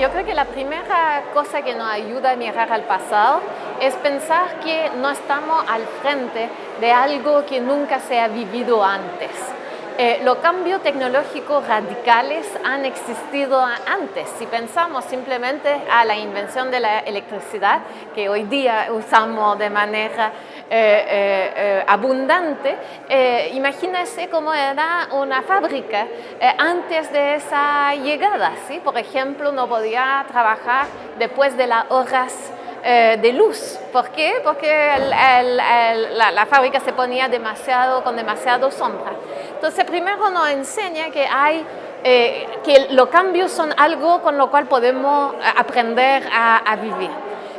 yo creo que la primera cosa que nos ayuda a mirar al pasado es pensar que no estamos al frente de algo que nunca se ha vivido antes. Eh, los cambios tecnológicos radicales han existido antes. Si pensamos simplemente a la invención de la electricidad, que hoy día usamos de manera eh, eh, abundante, imagínese cómo era una fábrica antes de esa llegada. ¿sí? Por ejemplo, no podía trabajar después de las horas de luz. ¿Por qué? Porque la, la, fábrica se ponía demasiado, con demasiado sombra. Entonces, primero nos enseña que hay eh, que los cambios son algo con lo cual podemos aprender a, vivir.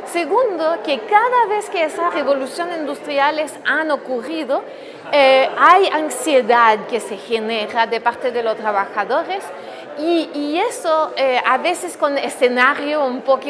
Segundo, que cada vez que esas revoluciones industriales han ocurrido, eh, hay ansiedad que se genera de parte de los trabajadores y, eso eh, a veces con escenario un poco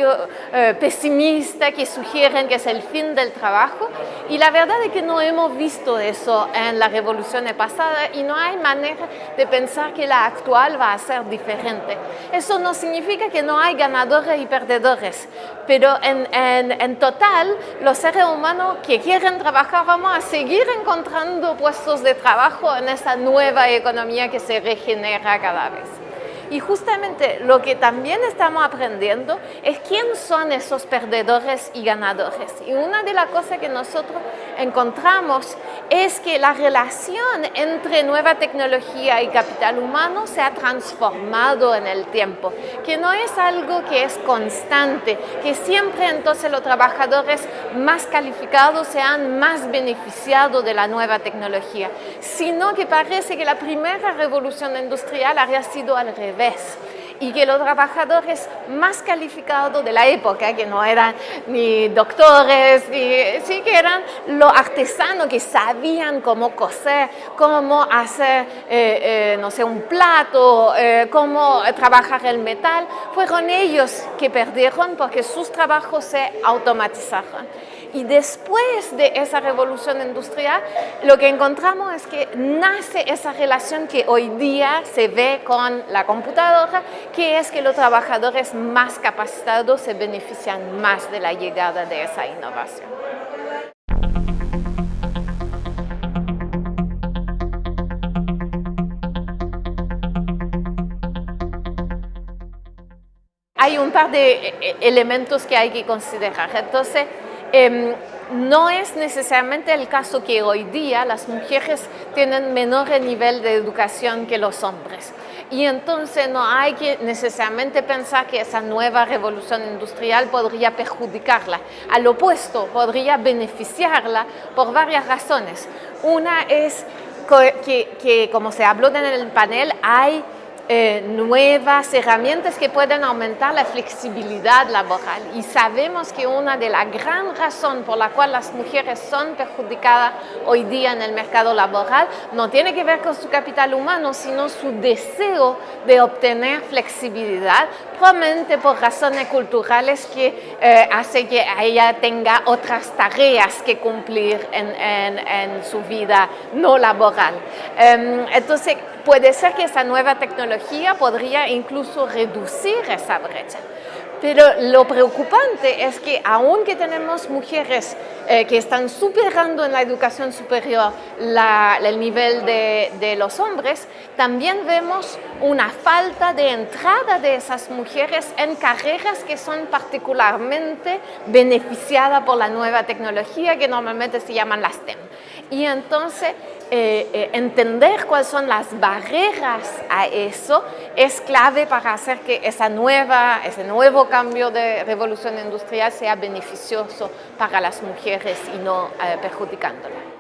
eh, pesimista que sugieren que es el fin del trabajo y la verdad es que no hemos visto eso en la revolución pasada y no hay manera de pensar que la actual va a ser diferente. Eso no significa que no hay ganadores y perdedores, pero en, en, en total los seres humanos que quieren trabajar vamos a seguir encontrando puestos de trabajo en esta nueva economía que se regenera cada vez. Y justamente lo que también estamos aprendiendo es quién son esos perdedores y ganadores. Y una de las cosas que nosotros encontramos es que la relación entre nueva tecnología y capital humano se ha transformado en el tiempo, que no es algo que es constante, que siempre entonces los trabajadores más calificados se han más beneficiado de la nueva tecnología, sino que parece que la primera revolución industrial había sido al revés y que los trabajadores más calificados de la época, que no eran ni doctores, ni, sí que eran los artesanos que sabían cómo coser, cómo hacer, eh, eh, no sé, un plato, eh, cómo trabajar el metal, fueron ellos que perdieron porque sus trabajos se automatizaron. Y después de esa revolución industrial, lo que encontramos es que nace esa relación que hoy día se ve con la computadora, que es que los trabajadores más capacitados se benefician más de la llegada de esa innovación. Hay un par de eh, elementos que hay que considerar. Entonces, Em, no es necesariamente el caso que hoy día las mujeres tienen menor nivel de educación que los hombres. Y entonces no hay que necesariamente pensar que esa nueva revolución industrial podría perjudicarla. Al opuesto, podría beneficiarla por varias razones. Una es que, que como se habló en el panel, hay eh, nuevas herramientas que pueden aumentar la flexibilidad laboral. Y sabemos que una de las gran razones por la cual las mujeres son perjudicadas hoy día en el mercado laboral no tiene que ver con su capital humano, sino su deseo de obtener flexibilidad, probablemente por razones culturales que eh, hace que ella tenga otras tareas que cumplir en, en, su vida no laboral. Em, entonces, puede ser que esa nueva tecnología podría incluso reducir esa brecha. Pero lo preocupante es que aunque tenemos mujeres eh, que están superando en la educación superior el nivel de, de, los hombres, también vemos una falta de entrada de esas mujeres en carreras que son particularmente beneficiadas por la nueva tecnología que normalmente se llaman las STEM. Y entonces eh, eh, entender cuáles son las barreras a eso es clave para hacer que esa nueva, ese nuevo cambio de revolución industrial sea beneficioso para las mujeres y no eh, perjudicándolas.